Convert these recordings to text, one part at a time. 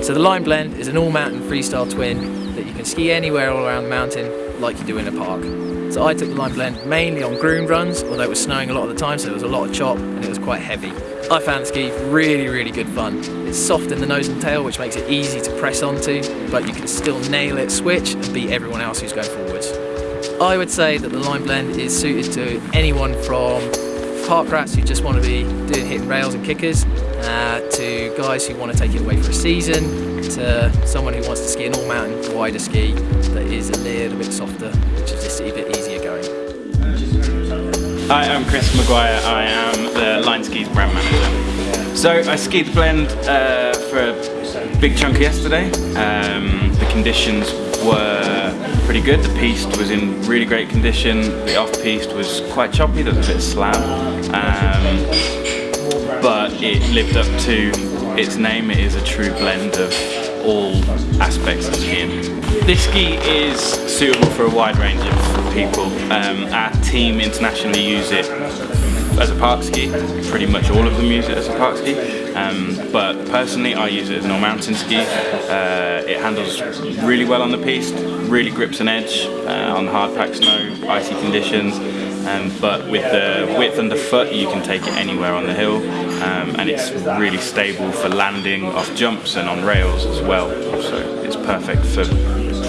So the Line Blend is an all-mountain freestyle twin that you can ski anywhere all around the mountain like you do in a park. So I took the Line Blend mainly on groomed runs, although it was snowing a lot of the time so there was a lot of chop and it was quite heavy. I found the ski really, really good fun. It's soft in the nose and tail, which makes it easy to press onto, but you can still nail it, switch, and beat everyone else who's going forwards. I would say that the line blend is suited to anyone from park rats who just want to be doing hitting rails and kickers, uh, to guys who want to take it away for a season, to someone who wants to ski an all-mountain wider ski that is a little bit softer, which is just a bit easier going. Hi, I'm Chris Maguire. I am the Line Skis brand manager. So I skied the blend uh, for a big chunk yesterday. Um, the conditions were pretty good. The piste was in really great condition. The off-piste was quite choppy. There was a bit of slab. Um, it lived up to its name. It is a true blend of all aspects of skiing. This ski is suitable for a wide range of people. Um, our team internationally use it as a park ski. Pretty much all of them use it as a park ski. Um, but personally, I use it as an all-mountain ski. Uh, it handles really well on the piste, really grips an edge uh, on hard packed snow, icy conditions. Um, but with the width underfoot you can take it anywhere on the hill um, and it's really stable for landing off jumps and on rails as well so it's perfect for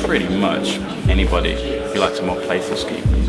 pretty much anybody who likes a more playful ski.